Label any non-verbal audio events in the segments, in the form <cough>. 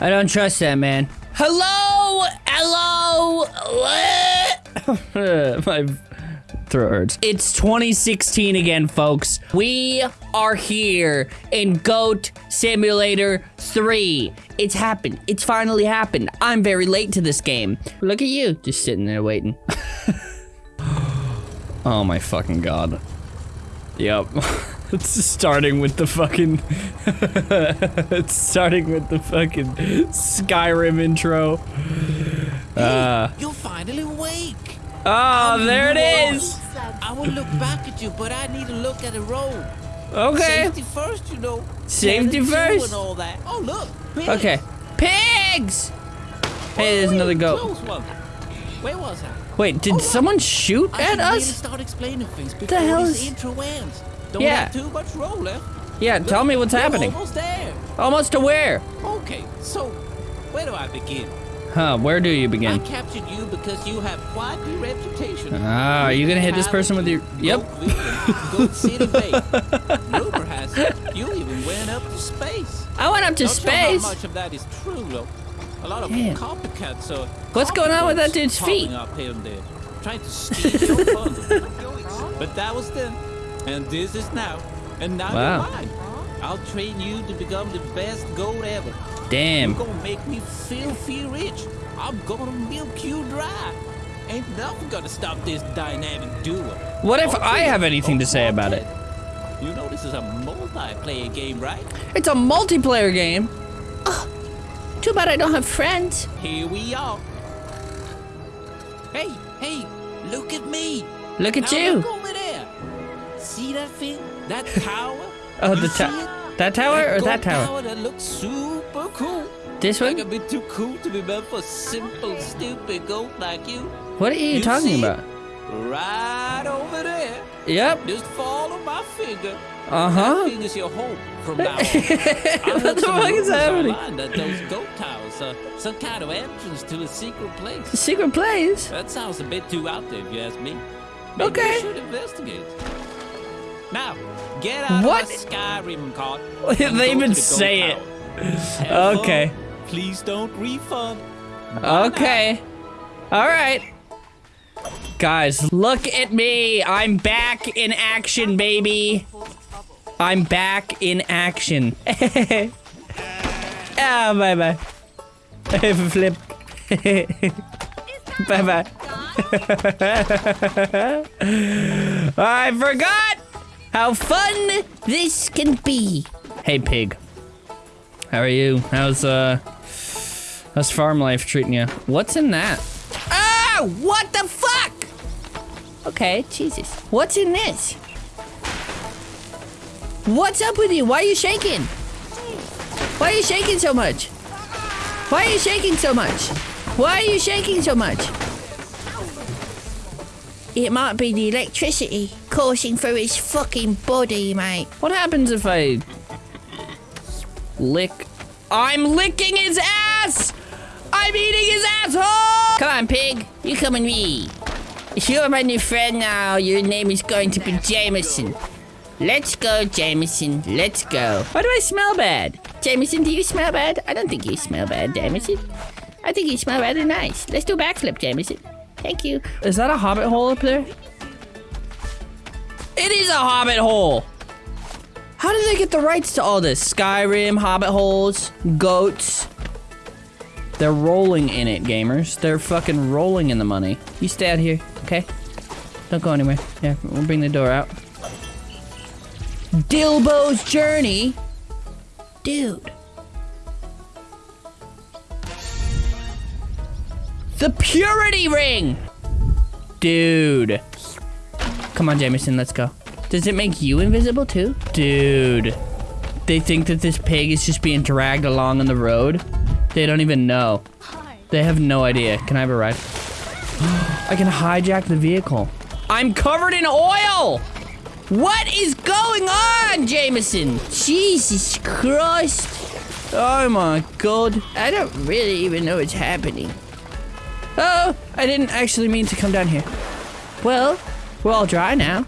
I don't trust that man. Hello? Hello? <laughs> My throat hurts. It's 2016 again, folks. We are here in Goat Simulator 3. It's happened. It's finally happened. I'm very late to this game. Look at you, just sitting there waiting. <gasps> oh my fucking god. Yep. <laughs> it's starting with the fucking... <laughs> it's starting with the fucking Skyrim intro. Uh, You're finally awake. oh, there it is. I will look back at you, but I need to look at the road. Okay. Safety first, you know. Safety first. And all that. Oh, look. pigs. Okay. Pigs! Hey, there's Oh, another goat. Wait, was I? Wait, did someone shoot I at really us? start explaining things before hell this is- intro ends. Don't Yeah. have too much roll left. Yeah, tell me what's We're happening. almost there. Almost to where? Okay, so where do I begin? Huh, where do you begin? I captured you because you have quite the reputation. Ah, are you gonna hit this person with your- Yep. Goat City Bay. Rumor has it you even went up to space. I went up to Not sure space. how much of that is true, though. A lot of Damn. copycats are. What's going on with that dude's feet? popping Up here and there, trying to steal your thunder. <laughs> But that was then, and this is now, and now Wow. you're mine. I'll train you to become the best goat ever. Damn. You're gonna make me filthy rich. I'm gonna milk you dry. Ain't nothing gonna stop this dynamic duo. What if I have anything to say about it? You know this is a multiplayer game, right? It's a multiplayer game. Oh, too bad I don't have friends. Here we are. Hey, hey, look at me. Look at Now you. Look over there. See that thing? That <laughs> tower? Oh, You the it? that tower or that tower? tower that looks super cool. This Like a one? bit too cool to be meant for simple, stupid goat like you. What are you, You talking about? Right over there. Yep. Just follow my finger. Uh That huh. finger's your home from now on. <laughs> What the fuck is happening? That those goat towers are some kind of entrance to a secret place. A Secret place. That sounds a bit too out there, if you ask me. Maybe Okay. we should investigate. Now, get out What? of my Skyrim cart. <laughs> They even the say it. Have <laughs> Okay. fun. Please don't refund. Okay. All right. Guys, look at me. I'm back in action, baby. I'm back in action. <laughs> ah, bye bye. Flip. bye bye. I forgot how fun this can be. Hey, pig. How are you? How's uh how's farm life treating you? What's in that? Ah! What the fuck? Okay, Jesus. What's in this? What's up with you? Why are you shaking? Why are you shaking so much? Why are you shaking so much? Why are you shaking so much? It might be the electricity coursing through his fucking body, mate. What happens if I lick? I'm licking his ass! I'm eating his asshole! Come on, pig. You come with me. If You're my new friend now. Your name is going to be Jameson. Let's go, Jameson. Let's go. Why do I smell bad? Jameson, do you smell bad? I don't think you smell bad, Jameson. I think you smell rather nice. Let's do a backflip, Jameson. Thank you. Is that a hobbit hole up there? It is a hobbit hole! How did they get the rights to all this? Skyrim, hobbit holes, goats. They're rolling in it, gamers. They're fucking rolling in the money. You stay out here, okay? Don't go anywhere. Yeah, we'll bring the door out. Dilbo's journey? Dude. The purity ring! Dude. Come on, Jameson, let's go. Does it make you invisible too? Dude. They think that this pig is just being dragged along on the road? They don't even know. They have no idea. Can I have a ride? <gasps> I can hijack the vehicle. I'm covered in oil! What is going on, Jameson? Jesus Christ. Oh my god. I don't really even know what's happening. Oh, I didn't actually mean to come down here. Well, we're all dry now.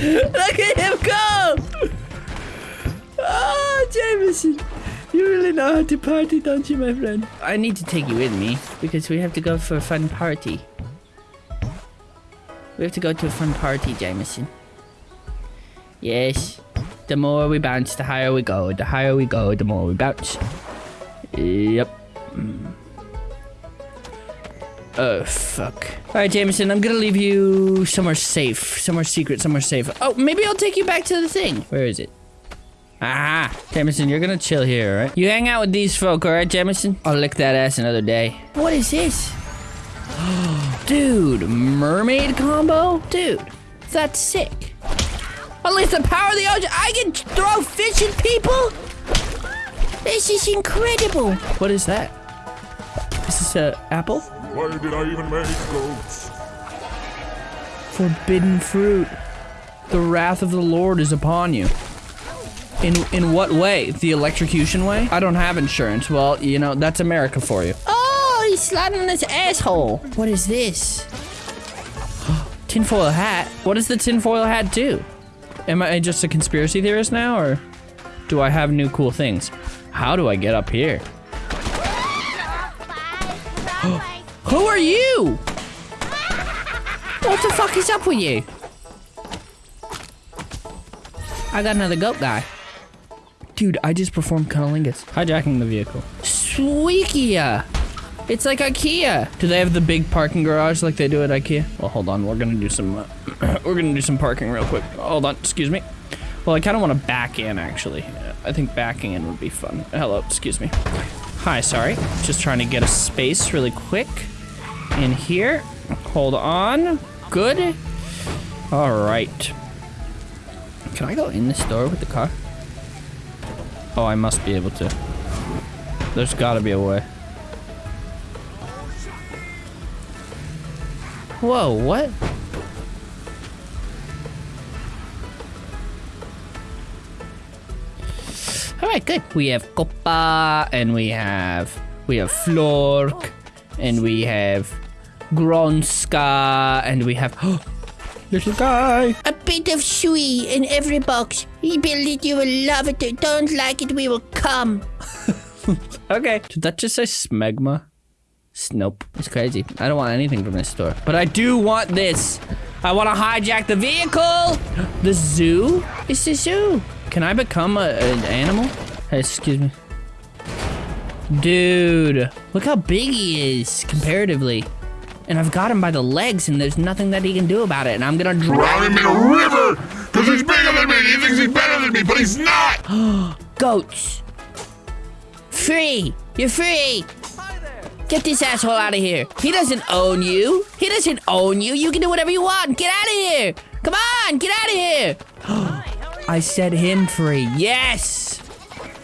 Look at him go! Oh, Jameson. You really know how to party, don't you, my friend? I need to take you with me because we have to go for a fun party. We have to go to a fun party, Jameson. Yes. The more we bounce, the higher we go. The higher we go, the more we bounce. Yep. Mm. Oh, fuck. Alright, Jameson, I'm gonna leave you somewhere safe. Somewhere secret, somewhere safe. Oh, maybe I'll take you back to the thing. Where is it? Ah, Jameson, you're gonna chill here, alright? You hang out with these folk, alright, Jameson? I'll lick that ass another day. What is this? <gasps> Dude, mermaid combo? Dude, that's sick. Unleash the power of the ocean. I can throw fish at people? This is incredible. What is that? Is this a apple? Why did I even make goats? Forbidden fruit. The wrath of the Lord is upon you. In in what way? The electrocution way? I don't have insurance. Well, you know, that's America for you. Sliding on his asshole. What is this? <gasps> tinfoil hat? What does the tinfoil hat do? Am I just a conspiracy theorist now, or do I have new cool things? How do I get up here? <gasps> Who are you? What the fuck is up with you? I got another goat guy. Dude, I just performed cunnilingus. Hijacking the vehicle. Sweekia! It's like IKEA. Do they have the big parking garage like they do at IKEA? Well, hold on. We're gonna do some. Uh, <clears throat> we're gonna do some parking real quick. Hold on. Excuse me. Well, I kind of want to back in actually. I think backing in would be fun. Hello. Excuse me. Hi. Sorry. Just trying to get a space really quick in here. Hold on. Good. All right. Can I go in this door with the car? Oh, I must be able to. There's gotta be a way. Whoa, what? Alright, good. We have Copa, and we have... We have Flork, and we have Gronska, and we have... <gasps> Little guy! A bit of sweet in every box. Build it, you will love it. Don't like it, we will come. <laughs> Okay. Did that just say smegma? Nope. It's crazy. I don't want anything from this store. But I do want this. I want to hijack the vehicle. <gasps> The zoo? It's the zoo. Can I become a, an animal? Hey, excuse me. Dude, look how big he is comparatively. And I've got him by the legs and there's nothing that he can do about it. And I'm gonna Drown drown him in a river! Because he's bigger than me! He thinks he's better than me, but he's not! <gasps> Goats. Free. You're free. Get this asshole out of here. He doesn't own you. He doesn't own you. You can do whatever you want. Get out of here. Come on, get out of here. <gasps> I set him free. Yes.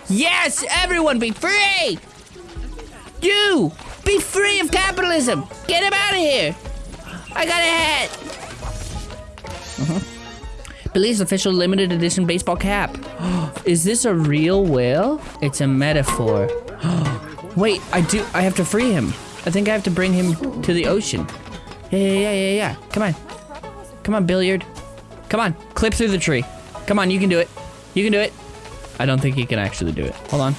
Yes, everyone be free. You be free of capitalism. Get him out of here. I got a hat. <laughs> Uh-huh. Official limited edition baseball cap. <gasps> Is this a real whale? It's a metaphor. <gasps> Wait, I do. I have to free him. I think I have to bring him to the ocean. Yeah, yeah, yeah, yeah, yeah. Come on. Come on, Billiard. Come on. Clip through the tree. Come on, you can do it. You can do it. I don't think he can actually do it. Hold on.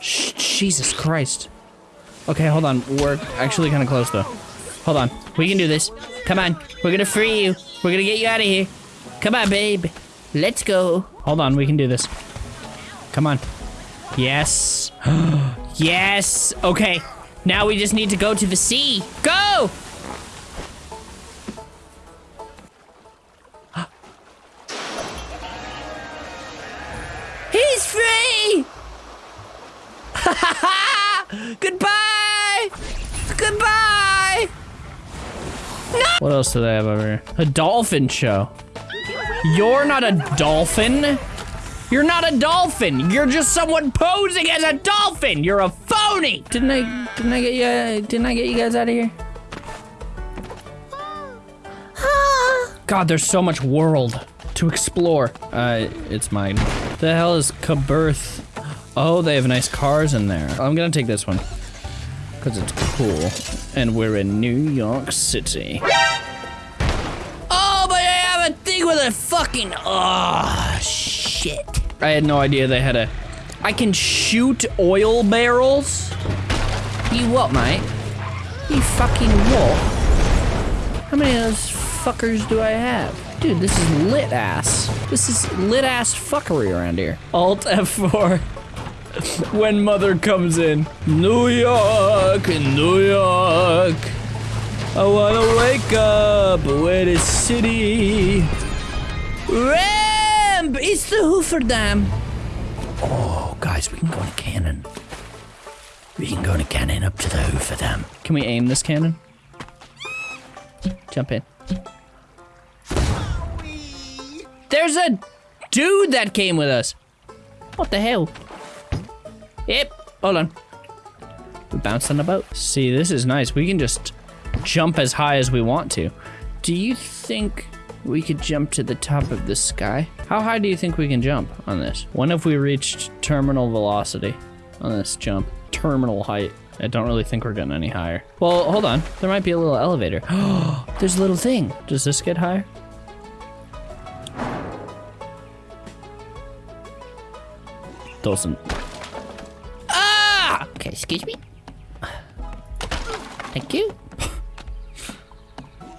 Shh, Jesus Christ. Okay, hold on. We're actually kind of close, though. Hold on. We can do this. Come on. We're gonna free you. We're gonna get you out of here. Come on, babe. Let's go. Hold on. We can do this. Come on. Yes. <gasps> yes. Okay. Now we just need to go to the sea. Go! <gasps> He's free! <laughs> Goodbye! Goodbye! No! What else do they have over here? A dolphin show. You're not a dolphin. You're not a dolphin. You're just someone posing as a dolphin. You're a phony. Didn't I? Didn't I get you? uh, Didn't I get you guys out of here? God, there's so much world to explore. Uh, it's mine. The hell is Cabirth? Oh, they have nice cars in there. I'm gonna take this one. Because it's cool. And we're in New York City. Oh, but I have a thing with a fucking. Oh, shit. I had no idea they had a. I can shoot oil barrels? You what, mate? You fucking what? How many of those fuckers do I have? Dude, this is lit ass. This is lit ass fuckery around here. Alt F4. when mother comes in. New York, New York. I wanna wake up with the city. Ramp! It's the Hoover Dam. Oh, guys, we can go in a cannon. We can go in a cannon up to the Hoover Dam. Can we aim this cannon? Jump in. There's a dude that came with us. What the hell? Yep. Hold on. We bounced on the boat. See, this is nice. We can just jump as high as we want to. Do you think we could jump to the top of the sky? How high do you think we can jump on this? When have we reached terminal velocity on this jump? Terminal height. I don't really think we're getting any higher. Well, hold on. There might be a little elevator. <gasps> There's a little thing. Does this get higher? Doesn't. Ah! Okay, excuse me. Thank you. <laughs>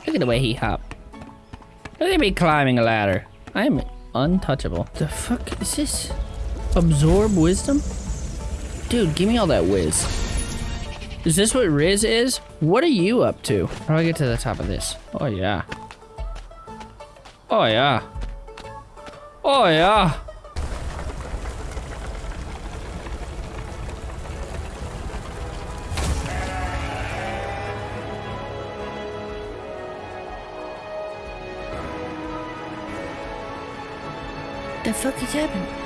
Look at the way he hopped. Look at me climbing a ladder. I am untouchable. The fuck is this? Absorb wisdom? Dude, give me all that whiz. Is this what Riz is? What are you up to? How do I get to the top of this? Oh yeah. Oh yeah. Oh yeah. Fuck is happening?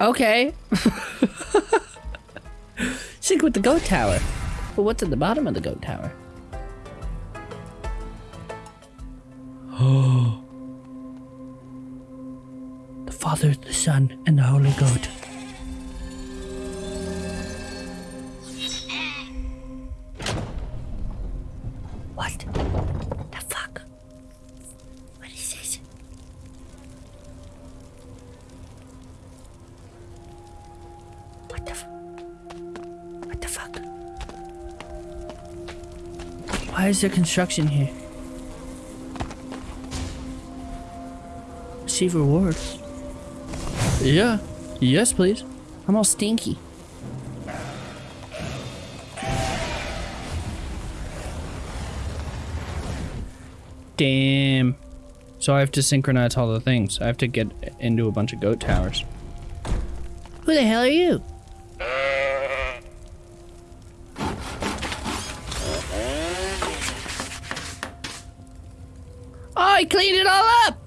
Okay. <laughs> Sync with the goat tower. But what's at the bottom of the goat tower? Oh. <gasps> the Father, the Son, and the Holy Goat. What the f- What the fuck? Why is there construction here? Receive rewards. Yeah. Yes, please. I'm all stinky. Damn. So I have to synchronize all the things. I have to get into a bunch of goat towers. Who the hell are you? I cleaned it all up!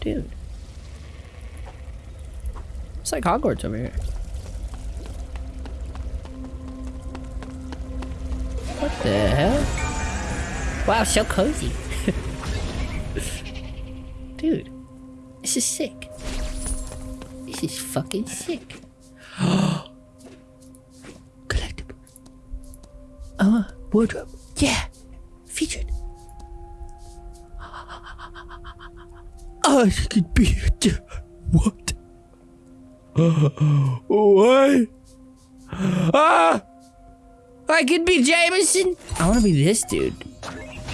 Dude. It's like Hogwarts over here. What the hell? Wow, so cozy. <laughs> Dude. This is sick. This is fucking sick. <gasps> Collectible. Oh, wardrobe. Yeah, I could be what? <gasps> Why? Ah! I could be Jameson. I want to be this dude.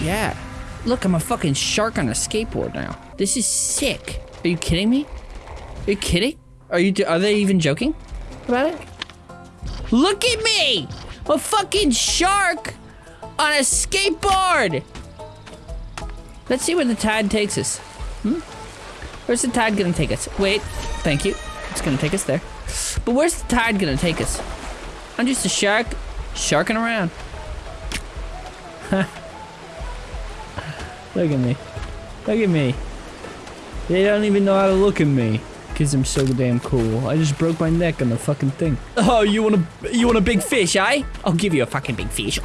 Yeah. Look, I'm a fucking shark on a skateboard now. This is sick. Are you kidding me? Are you kidding? Are you? Are they even joking about it? Look at me! A fucking shark on a skateboard. Let's see where the tide takes us. Hmm? Where's the tide gonna take us? Wait, thank you. It's gonna take us there. But where's the tide gonna take us? I'm just a shark, sharking around. look at me. Look at me. They don't even know how to look at me. Cause I'm so damn cool. I just broke my neck on the fucking thing. Oh, you want a you want a big fish, eh? I'll give you a fucking big fish.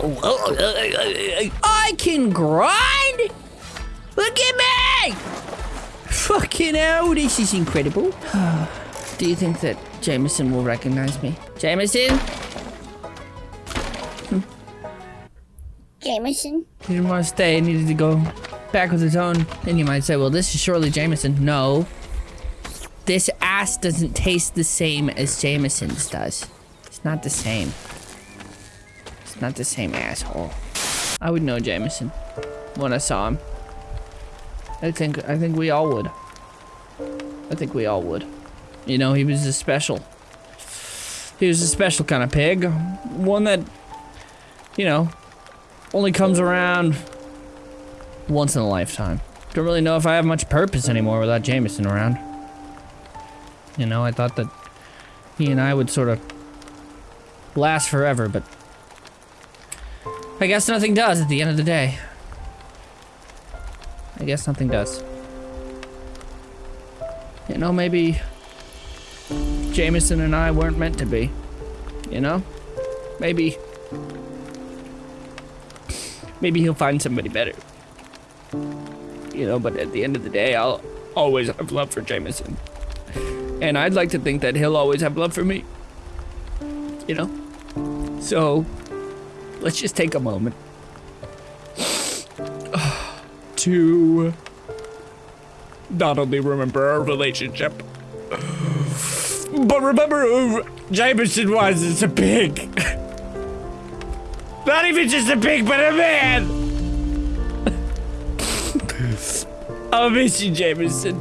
I can grind. Look at me! Fucking hell, this is incredible. <sighs> Do you think that Jameson will recognize me? Jameson? Hmm. Jameson? He didn't want to stay, he needed to go back with his own. And you might say, well, this is surely Jameson. No. This ass doesn't taste the same as Jameson's does. It's not the same. It's not the same asshole. I would know Jameson when I saw him. I think I think we all would. I think we all would. You know, he was a special. He was a special kind of pig. One that, you know, only comes around once in a lifetime. Don't really know if I have much purpose anymore without Jameson around. You know, I thought that he and I would sort of last forever, but I guess nothing does at the end of the day. I guess nothing does. You know, maybe Jameson and I weren't meant to be. You know? Maybe. Maybe he'll find somebody better. You know, but at the end of the day, I'll always have love for Jameson. And I'd like to think that he'll always have love for me. You know? So, let's just take a moment <sighs> to not only remember our relationship, but remember who Jameson was as a pig. <laughs> Not even just a pig, but a man. I'll miss you, Jameson.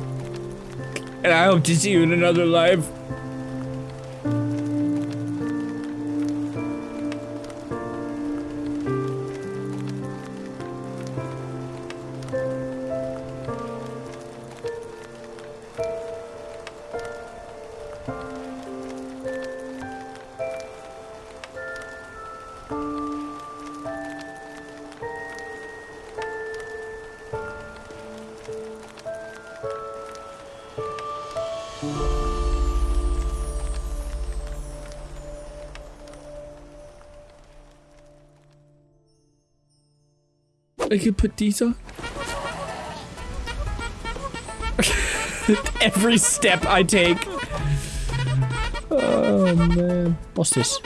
And I hope to see you in another life. I could put these <laughs> on. Every step I take. Oh man. What's this?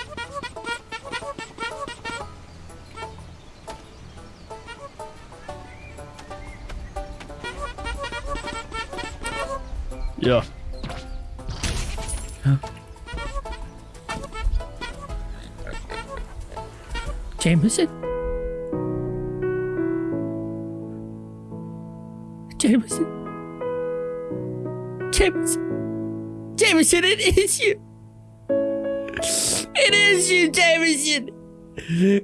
Yeah. Huh? Jameson? Jameson. Jameson. Jameson, it is you. It is you, Jameson.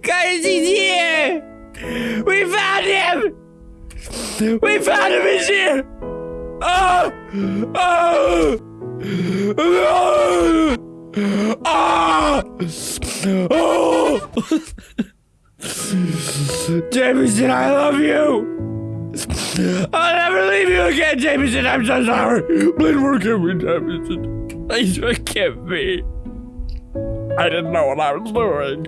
Guys, he's here. We found him. We found him. He's here. Oh. Oh. Oh. Oh. Jameson, I love you. I'll never leave you again, Jameson. I'm so sorry. Please forgive me, Jameson. Please forgive me. I didn't know what I was doing.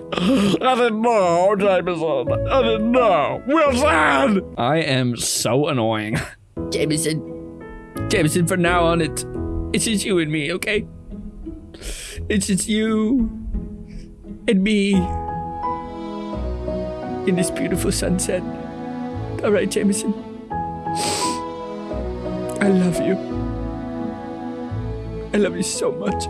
I didn't know, Jameson. I didn't know. Wilson! I am so annoying. <laughs> Jameson. Jameson, from now on, it's, it's just you and me, okay? It's just you and me in this beautiful sunset. All right, Jameson. I love you. I love you so much.